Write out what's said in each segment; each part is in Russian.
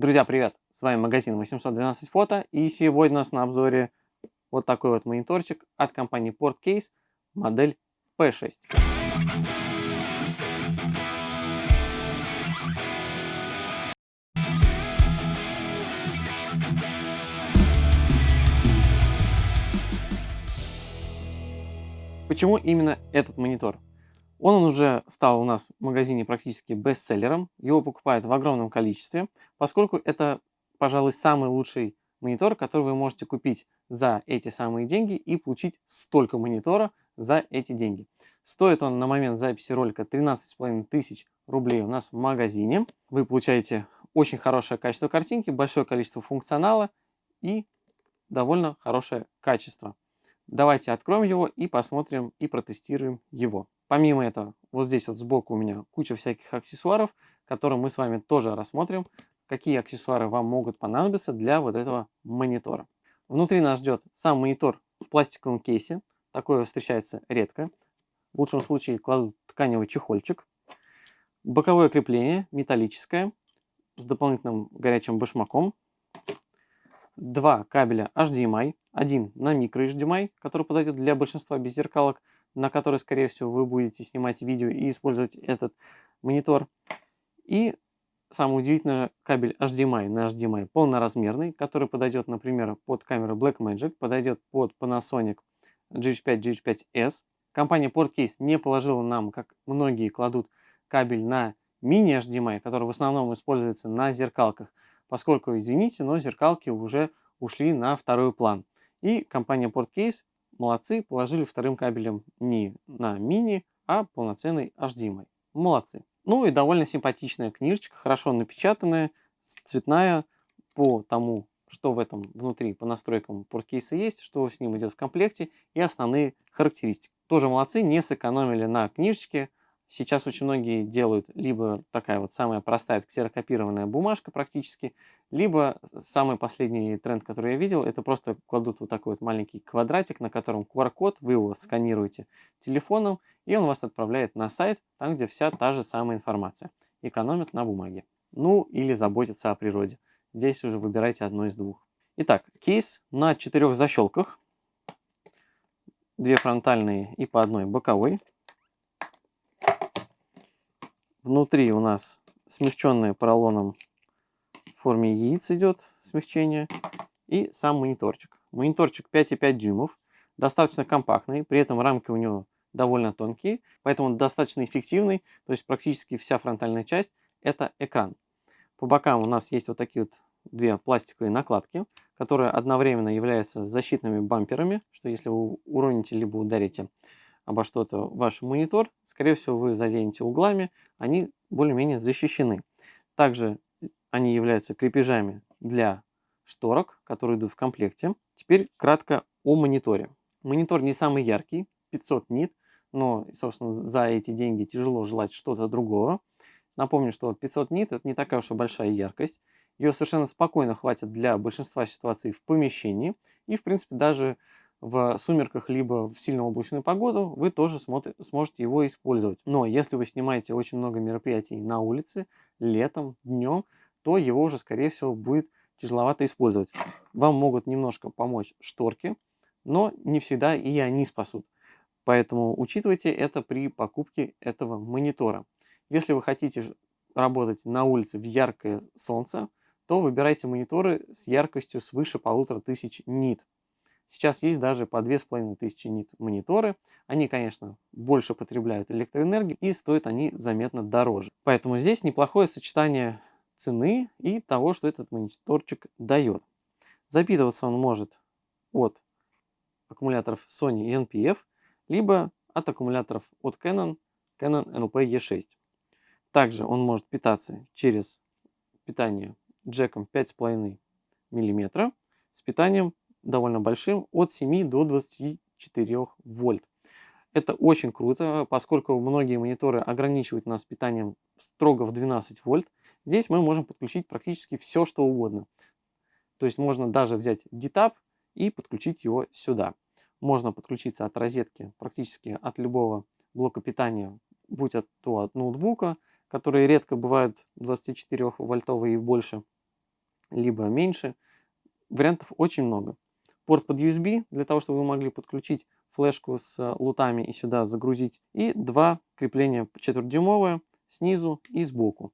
Друзья, привет! С вами магазин 812 фото и сегодня у нас на обзоре вот такой вот мониторчик от компании Portcase, модель P6. Почему именно этот монитор? Он уже стал у нас в магазине практически бестселлером. Его покупают в огромном количестве, поскольку это, пожалуй, самый лучший монитор, который вы можете купить за эти самые деньги и получить столько монитора за эти деньги. Стоит он на момент записи ролика 13,5 тысяч рублей у нас в магазине. Вы получаете очень хорошее качество картинки, большое количество функционала и довольно хорошее качество. Давайте откроем его и посмотрим и протестируем его. Помимо этого, вот здесь вот сбоку у меня куча всяких аксессуаров, которые мы с вами тоже рассмотрим, какие аксессуары вам могут понадобиться для вот этого монитора. Внутри нас ждет сам монитор в пластиковом кейсе. Такое встречается редко. В лучшем случае кладут тканевый чехольчик. Боковое крепление металлическое с дополнительным горячим башмаком. Два кабеля HDMI один на микро HDMI, который подойдет для большинства беззеркалок, на который, скорее всего, вы будете снимать видео и использовать этот монитор. И самое удивительное, кабель HDMI на HDMI полноразмерный, который подойдет, например, под камеру Blackmagic, подойдет под Panasonic GH5, GH5S. Компания Portcase не положила нам, как многие кладут, кабель на мини HDMI, который в основном используется на зеркалках, поскольку, извините, но зеркалки уже ушли на второй план. И компания Portcase, молодцы, положили вторым кабелем не на мини, а полноценный HDMI. Молодцы. Ну и довольно симпатичная книжечка, хорошо напечатанная, цветная, по тому, что в этом внутри по настройкам порткейса есть, что с ним идет в комплекте и основные характеристики. Тоже молодцы, не сэкономили на книжечке, Сейчас очень многие делают либо такая вот самая простая ксерокопированная бумажка практически, либо самый последний тренд, который я видел, это просто кладут вот такой вот маленький квадратик, на котором QR-код, вы его сканируете телефоном, и он вас отправляет на сайт, там, где вся та же самая информация. Экономят на бумаге. Ну, или заботятся о природе. Здесь уже выбирайте одно из двух. Итак, кейс на четырех защелках. Две фронтальные и по одной боковой. Внутри у нас смягченная поролоном в форме яиц идет смягчение. И сам мониторчик. Мониторчик 5,5 дюймов, достаточно компактный, при этом рамки у него довольно тонкие, поэтому достаточно эффективный, то есть практически вся фронтальная часть это экран. По бокам у нас есть вот такие вот две пластиковые накладки, которые одновременно являются защитными бамперами, что если вы уроните либо ударите обо что-то ваш монитор, скорее всего, вы заденете углами, они более-менее защищены. Также они являются крепежами для шторок, которые идут в комплекте. Теперь кратко о мониторе. Монитор не самый яркий, 500 нит, но, собственно, за эти деньги тяжело желать что-то другого. Напомню, что 500 нит это не такая уж и большая яркость. Ее совершенно спокойно хватит для большинства ситуаций в помещении. И, в принципе, даже в сумерках, либо в сильно облачную погоду, вы тоже сможете его использовать. Но если вы снимаете очень много мероприятий на улице, летом, днем, то его уже, скорее всего, будет тяжеловато использовать. Вам могут немножко помочь шторки, но не всегда и они спасут. Поэтому учитывайте это при покупке этого монитора. Если вы хотите работать на улице в яркое солнце, то выбирайте мониторы с яркостью свыше полутора тысяч нит. Сейчас есть даже по 2500 нит мониторы. Они, конечно, больше потребляют электроэнергию и стоят они заметно дороже. Поэтому здесь неплохое сочетание цены и того, что этот мониторчик дает. Запитываться он может от аккумуляторов Sony и NPF, либо от аккумуляторов от Canon, Canon NLP E6. Также он может питаться через питание джеком 5,5 мм с питанием довольно большим, от 7 до 24 вольт. Это очень круто, поскольку многие мониторы ограничивают нас питанием строго в 12 вольт. Здесь мы можем подключить практически все, что угодно. То есть можно даже взять DTAP и подключить его сюда. Можно подключиться от розетки практически от любого блока питания, будь то от ноутбука, которые редко бывают 24 вольтовые и больше, либо меньше. Вариантов очень много. Порт под USB, для того, чтобы вы могли подключить флешку с лутами и сюда загрузить. И два крепления 4-дюймовые снизу и сбоку.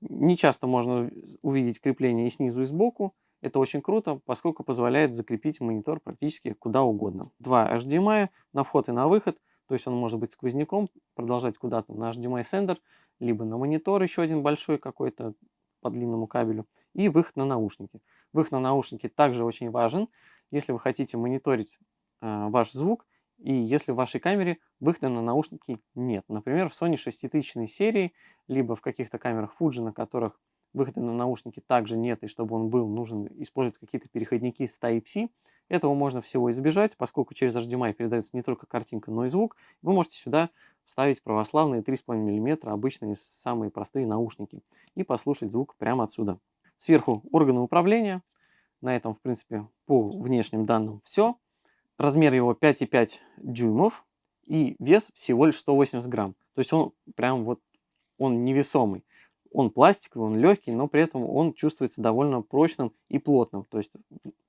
Не часто можно увидеть крепление и снизу, и сбоку. Это очень круто, поскольку позволяет закрепить монитор практически куда угодно. Два HDMI на вход и на выход, то есть он может быть сквозняком, продолжать куда-то на HDMI сендер, либо на монитор еще один большой какой-то по длинному кабелю, и выход на наушники. Выход на наушники также очень важен, если вы хотите мониторить э, ваш звук, и если в вашей камере выхода на наушники нет. Например, в Sony 6000 серии, либо в каких-то камерах Fuji, на которых выхода на наушники также нет, и чтобы он был, нужно использовать какие-то переходники с Type-C. Этого можно всего избежать, поскольку через HDMI передается не только картинка, но и звук. Вы можете сюда вставить православные 3,5 мм, обычные самые простые наушники, и послушать звук прямо отсюда. Сверху органы управления. На этом, в принципе, по внешним данным все. Размер его 5,5 дюймов и вес всего лишь 180 грамм. То есть он прям вот, он невесомый. Он пластиковый, он легкий, но при этом он чувствуется довольно прочным и плотным. То есть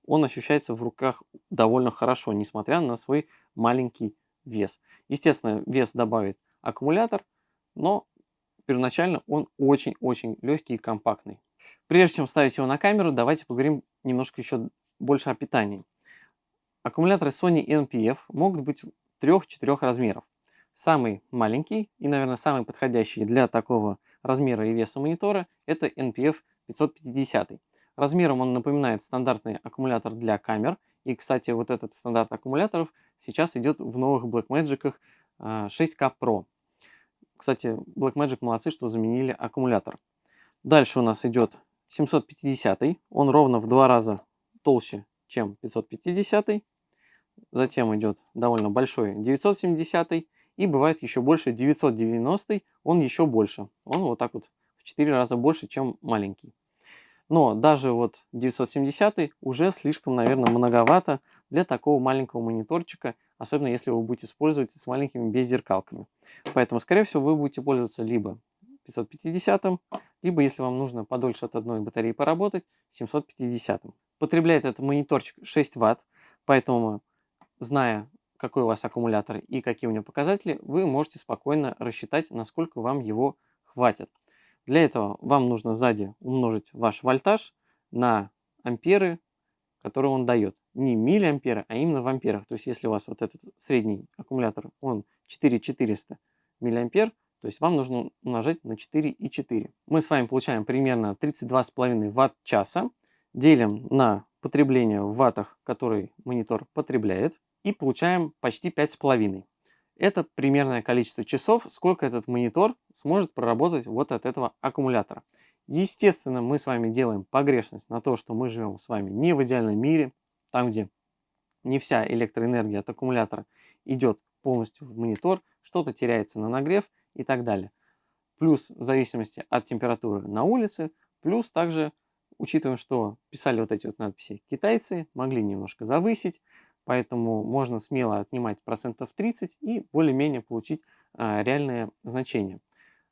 он ощущается в руках довольно хорошо, несмотря на свой маленький вес. Естественно, вес добавит аккумулятор, но первоначально он очень-очень легкий и компактный. Прежде чем ставить его на камеру, давайте поговорим немножко еще больше о питании. Аккумуляторы Sony NPF могут быть трех-четырех размеров. Самый маленький и, наверное, самый подходящий для такого размера и веса монитора это NPF 550. Размером он напоминает стандартный аккумулятор для камер. И, кстати, вот этот стандарт аккумуляторов сейчас идет в новых Blackmagic 6K а, Pro. Кстати, Blackmagic молодцы, что заменили аккумулятор. Дальше у нас идет 750. Он ровно в два раза толще, чем 550. Затем идет довольно большой 970 и бывает еще больше 990, он еще больше. Он вот так вот в 4 раза больше, чем маленький. Но даже вот 970 уже слишком, наверное, многовато для такого маленького мониторчика, особенно если вы будете использовать с маленькими беззеркалками. Поэтому, скорее всего, вы будете пользоваться либо 550, либо, если вам нужно подольше от одной батареи поработать, 750. Потребляет этот мониторчик 6 Вт, поэтому, зная какой у вас аккумулятор и какие у него показатели, вы можете спокойно рассчитать, насколько вам его хватит. Для этого вам нужно сзади умножить ваш вольтаж на амперы, которые он дает. Не миллиамперы, а именно в амперах. То есть если у вас вот этот средний аккумулятор, он 4400 миллиампер, то есть вам нужно умножать на 4,4. Мы с вами получаем примерно 32,5 ватт-часа. Делим на потребление в ваттах, который монитор потребляет и получаем почти 5,5. Это примерное количество часов, сколько этот монитор сможет проработать вот от этого аккумулятора. Естественно, мы с вами делаем погрешность на то, что мы живем с вами не в идеальном мире, там, где не вся электроэнергия от аккумулятора идет полностью в монитор, что-то теряется на нагрев и так далее. Плюс в зависимости от температуры на улице, плюс также учитывая, что писали вот эти вот надписи китайцы, могли немножко завысить, Поэтому можно смело отнимать процентов 30 и более-менее получить а, реальное значение.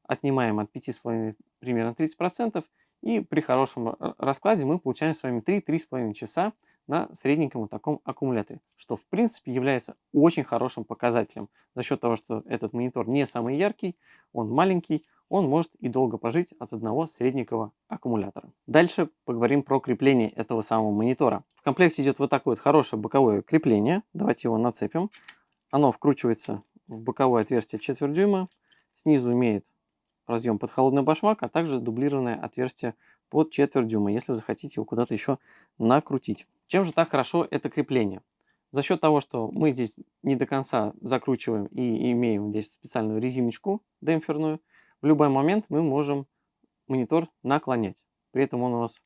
Отнимаем от 5,5 примерно 30% и при хорошем раскладе мы получаем с вами 3-3,5 часа на средненьком вот таком аккумуляторе, что в принципе является очень хорошим показателем за счет того, что этот монитор не самый яркий, он маленький, он может и долго пожить от одного средненького аккумулятора. Дальше поговорим про крепление этого самого монитора. В комплекте идет вот такое вот хорошее боковое крепление. Давайте его нацепим. Оно вкручивается в боковое отверстие 4 дюйма. Снизу имеет разъем под холодный башмак, а также дублированное отверстие под четверть дюйма, если вы захотите его куда-то еще накрутить. Чем же так хорошо это крепление? За счет того, что мы здесь не до конца закручиваем и имеем здесь специальную резиночку демпферную, в любой момент мы можем монитор наклонять. При этом он у нас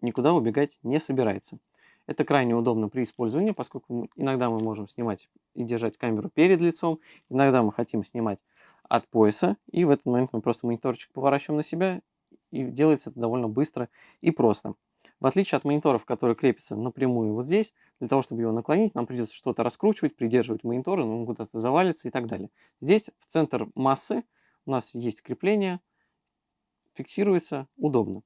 никуда убегать не собирается. Это крайне удобно при использовании, поскольку иногда мы можем снимать и держать камеру перед лицом, иногда мы хотим снимать от пояса, и в этот момент мы просто мониторчик поворачиваем на себя, и делается это довольно быстро и просто. В отличие от мониторов, которые крепятся напрямую вот здесь, для того, чтобы его наклонить, нам придется что-то раскручивать, придерживать монитор, он куда-то завалится и так далее. Здесь в центр массы у нас есть крепление, фиксируется удобно.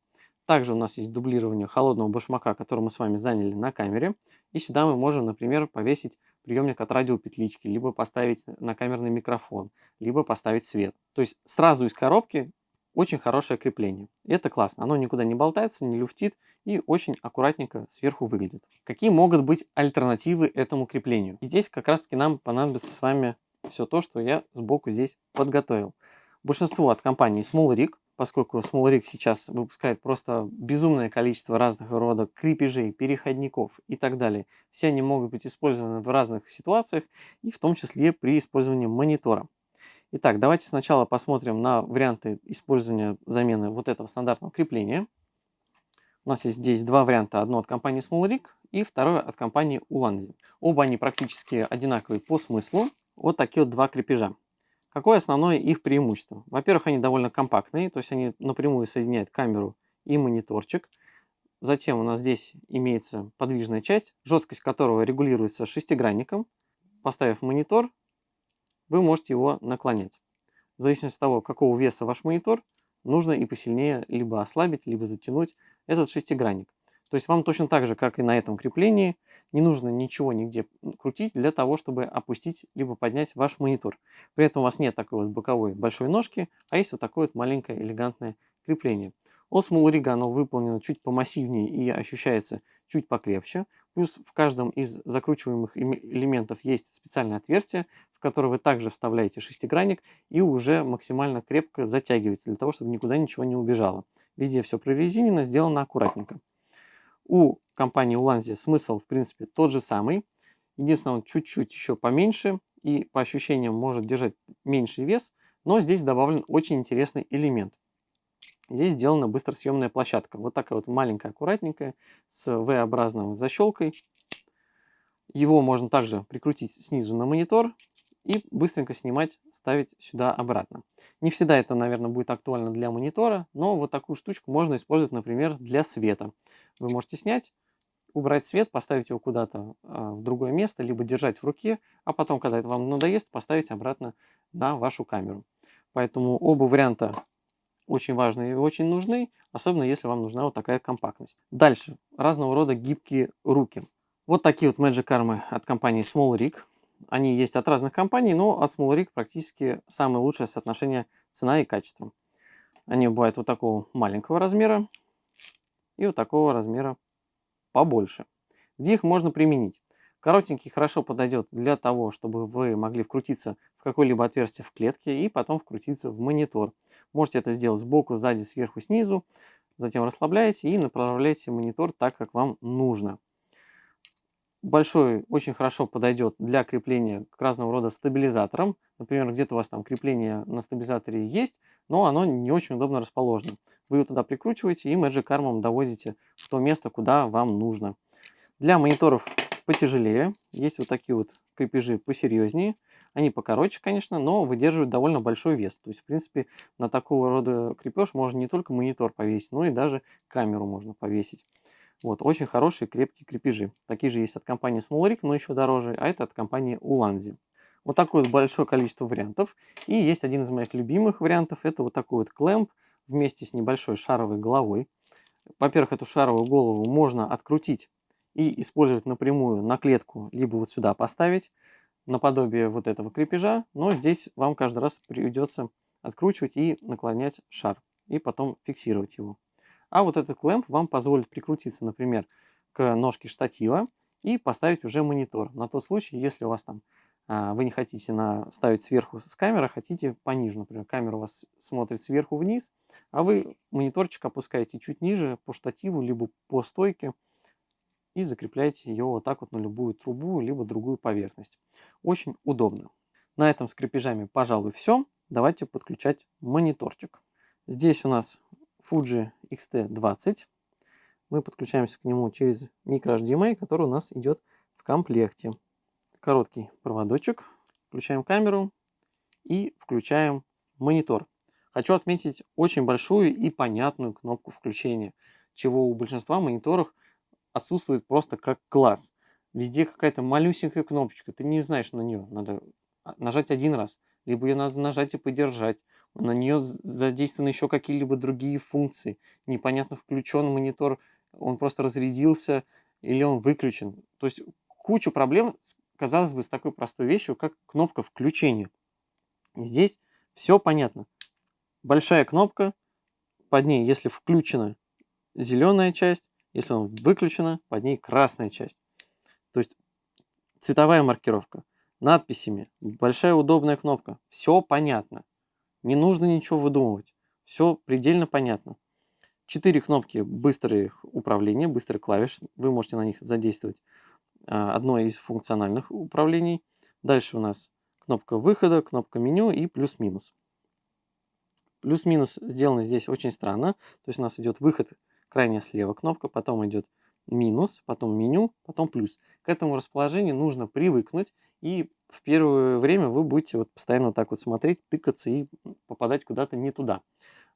Также у нас есть дублирование холодного башмака, который мы с вами заняли на камере. И сюда мы можем, например, повесить приемник от радиопетлички, либо поставить на камерный микрофон, либо поставить свет. То есть сразу из коробки очень хорошее крепление. И это классно. Оно никуда не болтается, не люфтит и очень аккуратненько сверху выглядит. Какие могут быть альтернативы этому креплению? И здесь как раз таки нам понадобится с вами все то, что я сбоку здесь подготовил. Большинство от компании Small Rig поскольку Small сейчас выпускает просто безумное количество разных рода крепежей, переходников и так далее. Все они могут быть использованы в разных ситуациях и в том числе при использовании монитора. Итак, давайте сначала посмотрим на варианты использования замены вот этого стандартного крепления. У нас есть здесь два варианта. Одно от компании Small и второе от компании Ulanzi. Оба они практически одинаковые по смыслу. Вот такие вот два крепежа. Какое основное их преимущество? Во-первых, они довольно компактные, то есть они напрямую соединяют камеру и мониторчик. Затем у нас здесь имеется подвижная часть, жесткость которого регулируется шестигранником. Поставив монитор, вы можете его наклонять. В зависимости от того, какого веса ваш монитор, нужно и посильнее либо ослабить, либо затянуть этот шестигранник. То есть вам точно так же, как и на этом креплении, не нужно ничего нигде крутить для того, чтобы опустить либо поднять ваш монитор. При этом у вас нет такой вот боковой большой ножки, а есть вот такое вот маленькое элегантное крепление. У Small Rig оно выполнено чуть помассивнее и ощущается чуть покрепче. Плюс в каждом из закручиваемых элементов есть специальное отверстие, в которое вы также вставляете шестигранник и уже максимально крепко затягиваете, для того, чтобы никуда ничего не убежало. Везде все прорезинено, сделано аккуратненько. У компании Уланзи смысл, в принципе, тот же самый. Единственное, он чуть-чуть еще поменьше и по ощущениям может держать меньший вес, но здесь добавлен очень интересный элемент. Здесь сделана быстросъемная площадка. Вот такая вот маленькая, аккуратненькая, с V-образной защелкой. Его можно также прикрутить снизу на монитор и быстренько снимать, ставить сюда обратно. Не всегда это, наверное, будет актуально для монитора, но вот такую штучку можно использовать, например, для света. Вы можете снять, убрать свет, поставить его куда-то а, в другое место, либо держать в руке, а потом, когда это вам надоест, поставить обратно на вашу камеру. Поэтому оба варианта очень важны и очень нужны, особенно если вам нужна вот такая компактность. Дальше. Разного рода гибкие руки. Вот такие вот Magic Arm от компании Small Rig. Они есть от разных компаний, но от Small Rig практически самое лучшее соотношение цена и качество. Они бывают вот такого маленького размера и вот такого размера побольше. Где их можно применить? Коротенький хорошо подойдет для того, чтобы вы могли вкрутиться в какое-либо отверстие в клетке и потом вкрутиться в монитор. Можете это сделать сбоку, сзади, сверху, снизу. Затем расслабляете и направляете монитор так, как вам нужно большой очень хорошо подойдет для крепления к разного рода стабилизаторам. Например, где-то у вас там крепление на стабилизаторе есть, но оно не очень удобно расположено. Вы его туда прикручиваете и Magic Arm доводите в то место, куда вам нужно. Для мониторов потяжелее есть вот такие вот крепежи посерьезнее. Они покороче, конечно, но выдерживают довольно большой вес. То есть, в принципе, на такого рода крепеж можно не только монитор повесить, но и даже камеру можно повесить. Вот, очень хорошие крепкие крепежи. Такие же есть от компании Smallrick, но еще дороже, а это от компании Ulanzi. Вот такое большое количество вариантов. И есть один из моих любимых вариантов, это вот такой вот клемп вместе с небольшой шаровой головой. Во-первых, эту шаровую голову можно открутить и использовать напрямую на клетку, либо вот сюда поставить, наподобие вот этого крепежа, но здесь вам каждый раз придется откручивать и наклонять шар, и потом фиксировать его. А вот этот клемп вам позволит прикрутиться, например, к ножке штатива и поставить уже монитор. На тот случай, если у вас там а, вы не хотите на, ставить сверху с камеры, а хотите пониже. Например, камера у вас смотрит сверху вниз, а вы мониторчик опускаете чуть ниже по штативу, либо по стойке и закрепляете ее вот так вот на любую трубу, либо другую поверхность. Очень удобно. На этом с крепежами, пожалуй, все. Давайте подключать мониторчик. Здесь у нас Fuji XT20. Мы подключаемся к нему через microHDMI, который у нас идет в комплекте. Короткий проводочек. Включаем камеру и включаем монитор. Хочу отметить очень большую и понятную кнопку включения, чего у большинства мониторов отсутствует просто как класс. Везде какая-то малюсенькая кнопочка, ты не знаешь на нее, надо нажать один раз, либо ее надо нажать и подержать. На нее задействованы еще какие-либо другие функции. Непонятно, включен монитор, он просто разрядился или он выключен. То есть кучу проблем, казалось бы, с такой простой вещью, как кнопка включения. Здесь все понятно. Большая кнопка, под ней, если включена зеленая часть, если он выключена, под ней красная часть. То есть цветовая маркировка, надписями, большая удобная кнопка. Все понятно. Не нужно ничего выдумывать. Все предельно понятно. Четыре кнопки быстрые управления, быстрые клавиш. Вы можете на них задействовать а, одно из функциональных управлений. Дальше у нас кнопка выхода, кнопка меню и плюс-минус. Плюс-минус сделано здесь очень странно. То есть у нас идет выход крайне слева кнопка, потом идет минус, потом меню, потом плюс. К этому расположению нужно привыкнуть, и в первое время вы будете вот постоянно вот так вот смотреть, тыкаться и попадать куда-то не туда.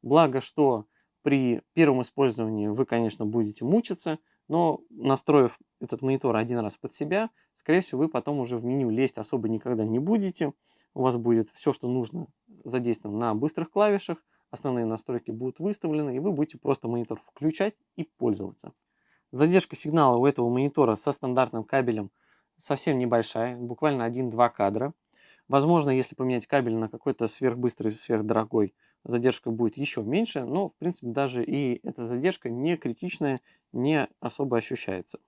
Благо, что при первом использовании вы, конечно, будете мучиться, но настроив этот монитор один раз под себя, скорее всего, вы потом уже в меню лезть особо никогда не будете. У вас будет все, что нужно задействовано на быстрых клавишах, основные настройки будут выставлены, и вы будете просто монитор включать и пользоваться. Задержка сигнала у этого монитора со стандартным кабелем совсем небольшая, буквально 1-2 кадра. Возможно, если поменять кабель на какой-то сверхбыстрый, сверхдорогой, задержка будет еще меньше, но, в принципе, даже и эта задержка не критичная, не особо ощущается.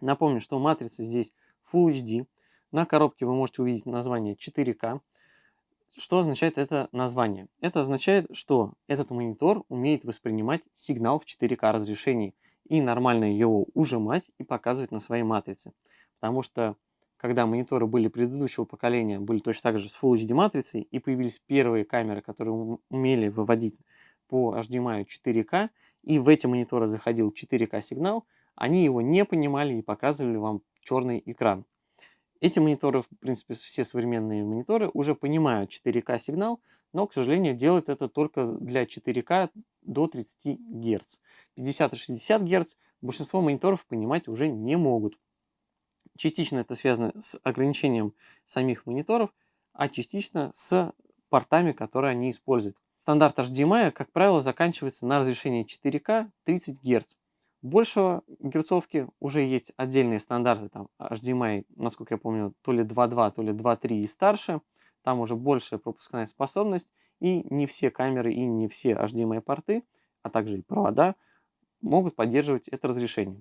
Напомню, что матрица здесь Full HD. На коробке вы можете увидеть название 4К. Что означает это название? Это означает, что этот монитор умеет воспринимать сигнал в 4К разрешении и нормально его ужимать и показывать на своей матрице. Потому что когда мониторы были предыдущего поколения, были точно так же с Full HD матрицей, и появились первые камеры, которые умели выводить по HDMI 4К, и в эти мониторы заходил 4К сигнал, они его не понимали и показывали вам черный экран. Эти мониторы, в принципе, все современные мониторы уже понимают 4К сигнал, но, к сожалению, делают это только для 4К до 30 Гц. 50 и 60 Гц большинство мониторов понимать уже не могут. Частично это связано с ограничением самих мониторов, а частично с портами, которые они используют. Стандарт HDMI, как правило, заканчивается на разрешении 4К 30 Гц. Большего герцовки уже есть отдельные стандарты, там HDMI, насколько я помню, то ли 2.2, то ли 2.3 и старше. Там уже большая пропускная способность, и не все камеры и не все HDMI порты, а также и провода могут поддерживать это разрешение.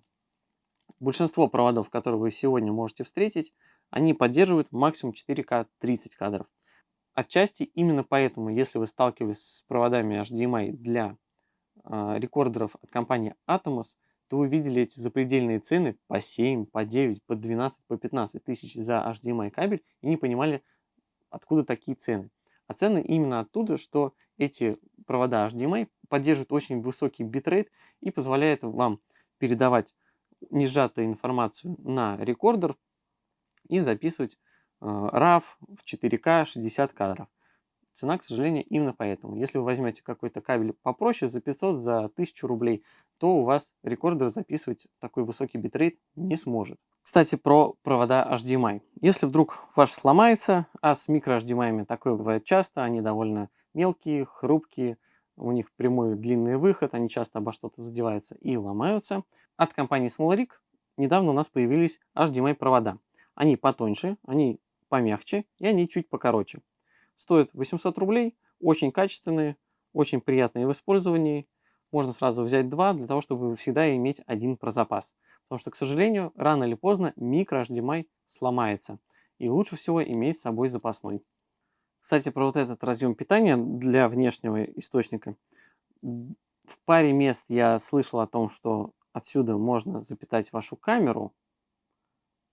Большинство проводов, которые вы сегодня можете встретить, они поддерживают максимум 4К 30 кадров. Отчасти именно поэтому, если вы сталкивались с проводами HDMI для э, рекордеров от компании Atomos, то вы видели эти запредельные цены по 7, по 9, по 12, по 15 тысяч за HDMI кабель и не понимали, откуда такие цены. А цены именно оттуда, что эти провода HDMI поддерживают очень высокий битрейт и позволяют вам передавать несжатую информацию на рекордер и записывать э, RAW в 4К 60 кадров. Цена, к сожалению, именно поэтому. Если вы возьмете какой-то кабель попроще за 500, за 1000 рублей, то у вас рекордер записывать такой высокий битрейт не сможет. Кстати, про провода HDMI. Если вдруг ваш сломается, а с micro HDMI такое бывает часто, они довольно мелкие, хрупкие, у них прямой длинный выход, они часто обо что-то задеваются и ломаются. От компании SmallRig недавно у нас появились HDMI провода. Они потоньше, они помягче и они чуть покороче. Стоят 800 рублей, очень качественные, очень приятные в использовании. Можно сразу взять два, для того, чтобы всегда иметь один про запас. Потому что, к сожалению, рано или поздно микро HDMI сломается. И лучше всего иметь с собой запасной. Кстати, про вот этот разъем питания для внешнего источника. В паре мест я слышал о том, что отсюда можно запитать вашу камеру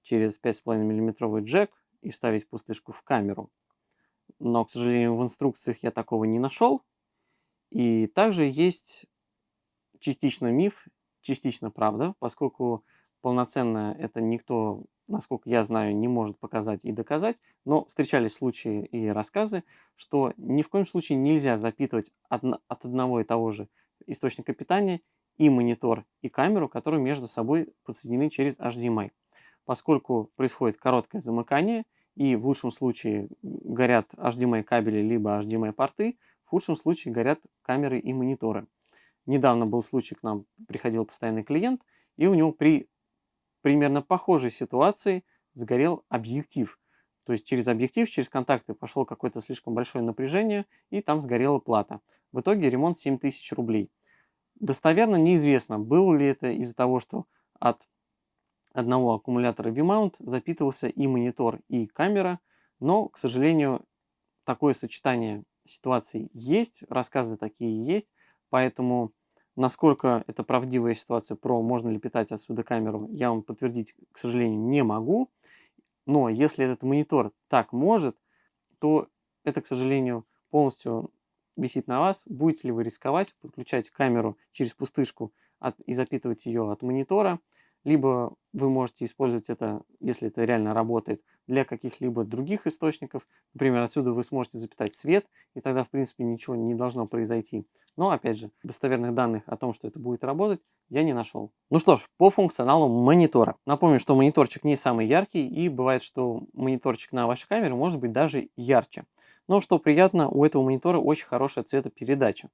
через 5,5 мм джек и вставить пустышку в камеру. Но, к сожалению, в инструкциях я такого не нашел. И также есть частично миф, частично правда, поскольку полноценно это никто, насколько я знаю, не может показать и доказать, но встречались случаи и рассказы, что ни в коем случае нельзя запитывать от одного и того же источника питания и монитор, и камеру, которые между собой подсоединены через HDMI. Поскольку происходит короткое замыкание, и в лучшем случае горят HDMI кабели либо HDMI порты, в худшем случае горят камеры и мониторы. Недавно был случай, к нам приходил постоянный клиент, и у него при примерно похожей ситуации сгорел объектив. То есть через объектив, через контакты пошло какое-то слишком большое напряжение, и там сгорела плата. В итоге ремонт 7000 рублей. Достоверно неизвестно, было ли это из-за того, что от одного аккумулятора V-mount запитывался и монитор, и камера, но, к сожалению, такое сочетание ситуаций есть, рассказы такие есть, поэтому насколько это правдивая ситуация про можно ли питать отсюда камеру, я вам подтвердить, к сожалению, не могу. Но если этот монитор так может, то это, к сожалению, полностью висит на вас. Будете ли вы рисковать, подключать камеру через пустышку от, и запитывать ее от монитора – либо вы можете использовать это, если это реально работает, для каких-либо других источников. Например, отсюда вы сможете запитать свет, и тогда, в принципе, ничего не должно произойти. Но, опять же, достоверных данных о том, что это будет работать, я не нашел. Ну что ж, по функционалу монитора. Напомню, что мониторчик не самый яркий, и бывает, что мониторчик на вашей камере может быть даже ярче. Но что приятно, у этого монитора очень хорошая цветопередача.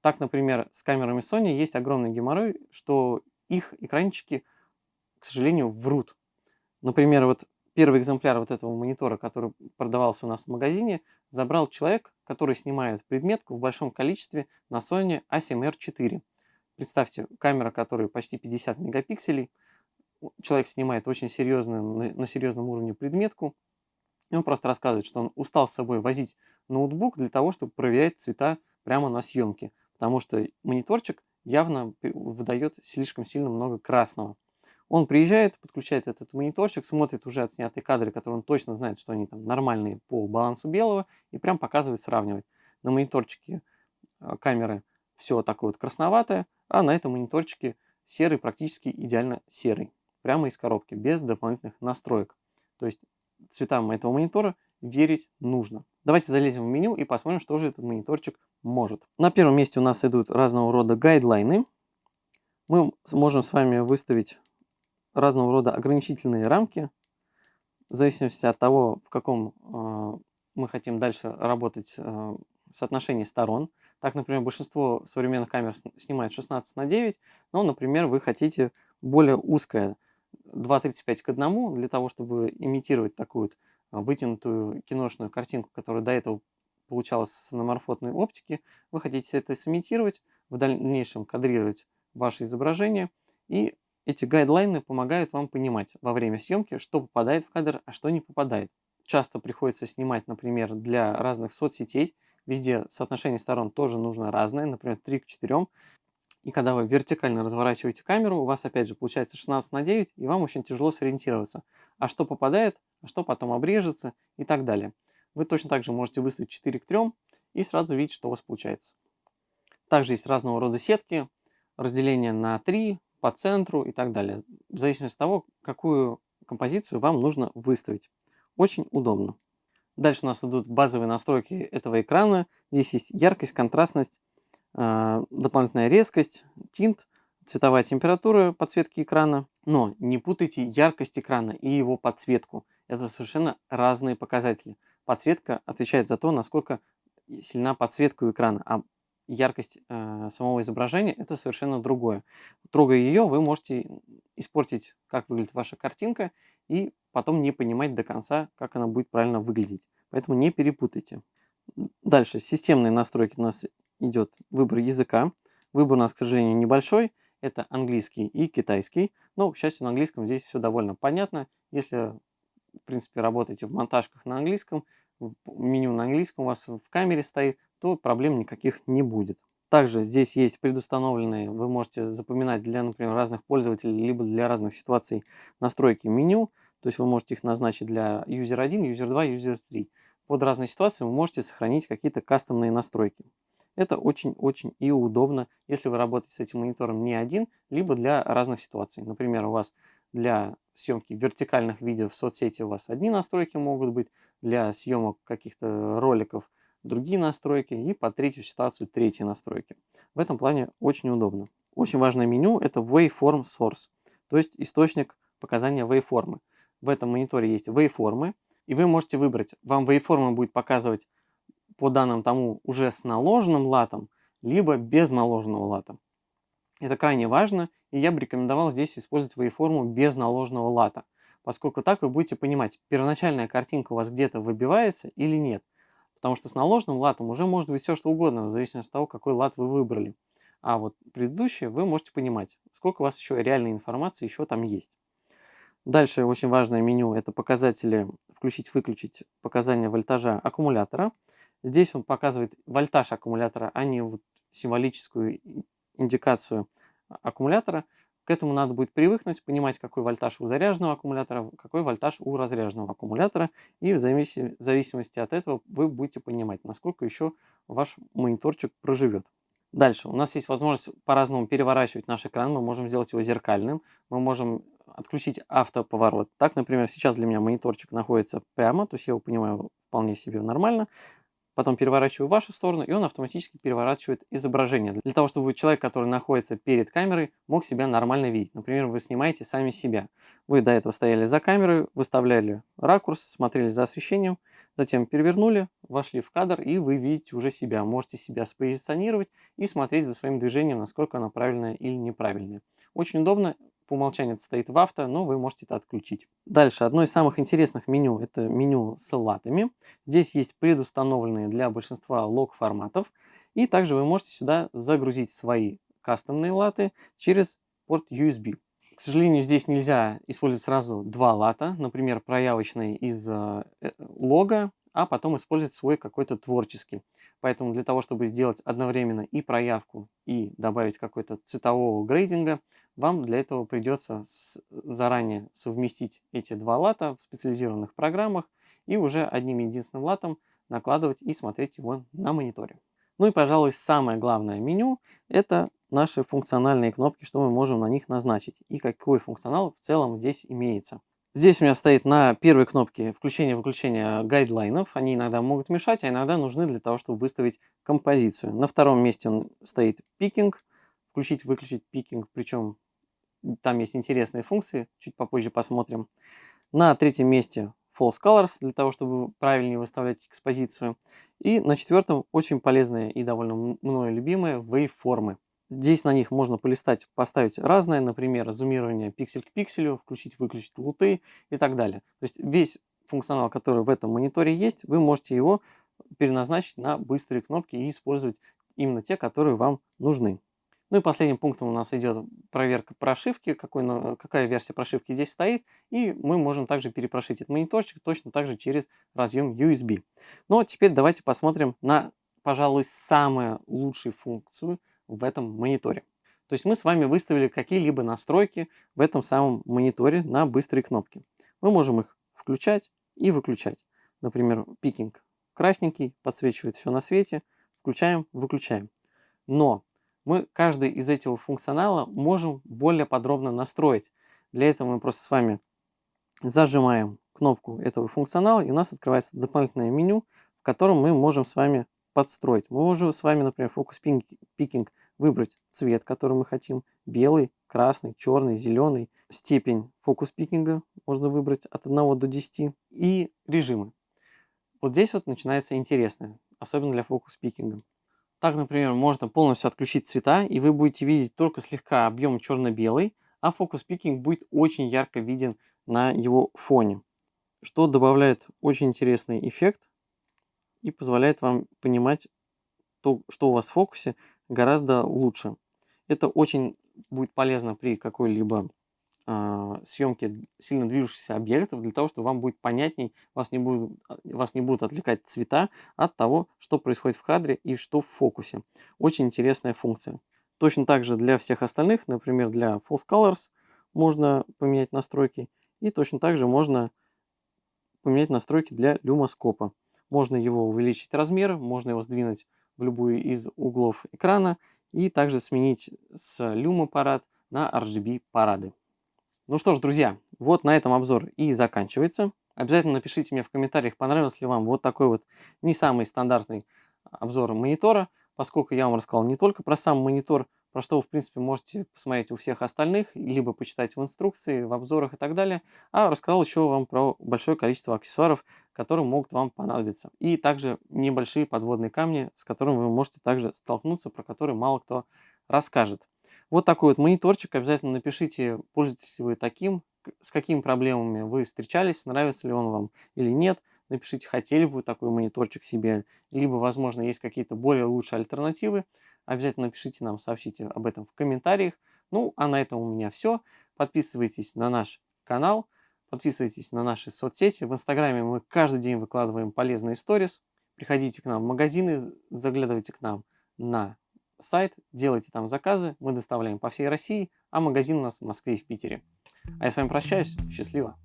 Так, например, с камерами Sony есть огромный геморрой, что их экранчики – к сожалению, врут. Например, вот первый экземпляр вот этого монитора, который продавался у нас в магазине, забрал человек, который снимает предметку в большом количестве на Sony A7R4. Представьте, камера, которая почти 50 мегапикселей, человек снимает очень серьезную, на серьезном уровне предметку, и он просто рассказывает, что он устал с собой возить ноутбук для того, чтобы проверять цвета прямо на съемке, потому что мониторчик явно выдает слишком сильно много красного. Он приезжает, подключает этот мониторчик, смотрит уже отснятые кадры, которые он точно знает, что они там нормальные по балансу белого, и прям показывает, сравнивать. На мониторчике э, камеры все такое вот красноватое, а на этом мониторчике серый, практически идеально серый. Прямо из коробки, без дополнительных настроек. То есть цветам этого монитора верить нужно. Давайте залезем в меню и посмотрим, что же этот мониторчик может. На первом месте у нас идут разного рода гайдлайны. Мы можем с вами выставить разного рода ограничительные рамки, в зависимости от того, в каком э, мы хотим дальше работать э, соотношении сторон. Так, например, большинство современных камер снимает 16 на 9, но, например, вы хотите более узкое 2.35 к 1 для того, чтобы имитировать такую вот вытянутую киношную картинку, которая до этого получалась с аноморфотной оптики. Вы хотите это сымитировать, в дальнейшем кадрировать ваше изображение и эти гайдлайны помогают вам понимать во время съемки, что попадает в кадр, а что не попадает. Часто приходится снимать, например, для разных соцсетей. Везде соотношение сторон тоже нужно разное, например, 3 к 4. И когда вы вертикально разворачиваете камеру, у вас опять же получается 16 на 9, и вам очень тяжело сориентироваться. А что попадает, а что потом обрежется и так далее. Вы точно так же можете выставить 4 к 3 и сразу видеть, что у вас получается. Также есть разного рода сетки, разделение на 3, по центру и так далее. В зависимости от того, какую композицию вам нужно выставить. Очень удобно. Дальше у нас идут базовые настройки этого экрана. Здесь есть яркость, контрастность, дополнительная резкость, тинт, цветовая температура подсветки экрана. Но не путайте яркость экрана и его подсветку. Это совершенно разные показатели. Подсветка отвечает за то, насколько сильна подсветка у экрана, а яркость э, самого изображения это совершенно другое. Трогая ее, вы можете испортить, как выглядит ваша картинка, и потом не понимать до конца, как она будет правильно выглядеть. Поэтому не перепутайте. Дальше, системные настройки у нас идет выбор языка. Выбор у нас, к сожалению, небольшой. Это английский и китайский. Но, к счастью, на английском здесь все довольно понятно. Если, в принципе, работаете в монтажках на английском, меню на английском у вас в камере стоит, то проблем никаких не будет. Также здесь есть предустановленные, вы можете запоминать для, например, разных пользователей, либо для разных ситуаций настройки меню. То есть вы можете их назначить для user 1, user 2, user 3. Под разные ситуации вы можете сохранить какие-то кастомные настройки. Это очень-очень и удобно, если вы работаете с этим монитором не один, либо для разных ситуаций. Например, у вас для съемки вертикальных видео в соцсети у вас одни настройки могут быть, для съемок каких-то роликов другие настройки и по третью ситуацию третьи настройки. В этом плане очень удобно. Очень важное меню это Waveform Source, то есть источник показания waveform. В этом мониторе есть waveform, И вы можете выбрать, вам waveform будет показывать по данным тому уже с наложенным латом, либо без наложенного лата. Это крайне важно, и я бы рекомендовал здесь использовать waveform без наложенного лата, поскольку так вы будете понимать, первоначальная картинка у вас где-то выбивается или нет. Потому что с наложенным латом уже может быть все что угодно, в зависимости от того, какой лат вы выбрали. А вот предыдущие вы можете понимать, сколько у вас еще реальной информации еще там есть. Дальше очень важное меню – это показатели включить-выключить показания вольтажа аккумулятора. Здесь он показывает вольтаж аккумулятора, а не вот символическую индикацию аккумулятора. К этому надо будет привыкнуть, понимать, какой вольтаж у заряженного аккумулятора, какой вольтаж у разряженного аккумулятора. И в зависимости от этого вы будете понимать, насколько еще ваш мониторчик проживет. Дальше. У нас есть возможность по-разному переворачивать наш экран. Мы можем сделать его зеркальным. Мы можем отключить автоповорот. Так, например, сейчас для меня мониторчик находится прямо, то есть я его понимаю вполне себе нормально потом переворачиваю вашу сторону, и он автоматически переворачивает изображение. Для того, чтобы человек, который находится перед камерой, мог себя нормально видеть. Например, вы снимаете сами себя. Вы до этого стояли за камерой, выставляли ракурс, смотрели за освещением, затем перевернули, вошли в кадр, и вы видите уже себя. Можете себя спозиционировать и смотреть за своим движением, насколько оно правильное или неправильное. Очень удобно, по умолчанию это стоит в авто, но вы можете это отключить. Дальше, одно из самых интересных меню, это меню с латами. Здесь есть предустановленные для большинства лог форматов. И также вы можете сюда загрузить свои кастомные латы через порт USB. К сожалению, здесь нельзя использовать сразу два лата, например, проявочный из э, э, лога, а потом использовать свой какой-то творческий. Поэтому для того, чтобы сделать одновременно и проявку, и добавить какой-то цветового грейдинга, вам для этого придется заранее совместить эти два лата в специализированных программах и уже одним единственным латом накладывать и смотреть его на мониторе. Ну и, пожалуй, самое главное меню – это наши функциональные кнопки, что мы можем на них назначить и какой функционал в целом здесь имеется. Здесь у меня стоит на первой кнопке включение-выключение гайдлайнов. Они иногда могут мешать, а иногда нужны для того, чтобы выставить композицию. На втором месте он стоит пикинг, включить-выключить пикинг, причем там есть интересные функции, чуть попозже посмотрим. На третьем месте False Colors, для того, чтобы правильнее выставлять экспозицию. И на четвертом очень полезные и довольно мною любимые waveформы. Здесь на них можно полистать, поставить разное, например, зумирование пиксель к пикселю, включить-выключить луты и так далее. То есть весь функционал, который в этом мониторе есть, вы можете его переназначить на быстрые кнопки и использовать именно те, которые вам нужны. Ну и последним пунктом у нас идет проверка прошивки, какой, какая версия прошивки здесь стоит. И мы можем также перепрошить этот мониторчик точно так же через разъем USB. Но теперь давайте посмотрим на, пожалуй, самую лучшую функцию в этом мониторе. То есть мы с вами выставили какие-либо настройки в этом самом мониторе на быстрые кнопки. Мы можем их включать и выключать. Например, пикинг красненький, подсвечивает все на свете. Включаем, выключаем. Но мы каждый из этого функционала можем более подробно настроить. Для этого мы просто с вами зажимаем кнопку этого функционала, и у нас открывается дополнительное меню, в котором мы можем с вами подстроить. Мы можем с вами, например, фокус пикинг выбрать цвет, который мы хотим, белый, красный, черный, зеленый, степень фокус пикинга можно выбрать от 1 до 10 и режимы. Вот здесь вот начинается интересное, особенно для фокус пикинга. Так, например, можно полностью отключить цвета, и вы будете видеть только слегка объем черно-белый, а фокус пикинг будет очень ярко виден на его фоне, что добавляет очень интересный эффект и позволяет вам понимать то, что у вас в фокусе гораздо лучше. Это очень будет полезно при какой-либо съемки сильно движущихся объектов, для того, чтобы вам будет понятней, вас не, будут, вас не будут отвлекать цвета от того, что происходит в кадре и что в фокусе. Очень интересная функция. Точно так же для всех остальных, например, для False Colors можно поменять настройки. И точно так же можно поменять настройки для люмоскопа. Можно его увеличить размер, можно его сдвинуть в любую из углов экрана и также сменить с люма парад на RGB парады. Ну что ж, друзья, вот на этом обзор и заканчивается. Обязательно напишите мне в комментариях, понравился ли вам вот такой вот не самый стандартный обзор монитора, поскольку я вам рассказал не только про сам монитор, про что вы, в принципе, можете посмотреть у всех остальных, либо почитать в инструкции, в обзорах и так далее, а рассказал еще вам про большое количество аксессуаров, которые могут вам понадобиться. И также небольшие подводные камни, с которыми вы можете также столкнуться, про которые мало кто расскажет. Вот такой вот мониторчик. Обязательно напишите, пользуетесь вы таким, с какими проблемами вы встречались, нравится ли он вам или нет. Напишите, хотели бы вы такой мониторчик себе, либо, возможно, есть какие-то более лучшие альтернативы. Обязательно напишите нам, сообщите об этом в комментариях. Ну, а на этом у меня все. Подписывайтесь на наш канал, подписывайтесь на наши соцсети. В Инстаграме мы каждый день выкладываем полезные сторис. Приходите к нам в магазины, заглядывайте к нам на сайт, делайте там заказы, мы доставляем по всей России, а магазин у нас в Москве и в Питере. А я с вами прощаюсь, счастливо!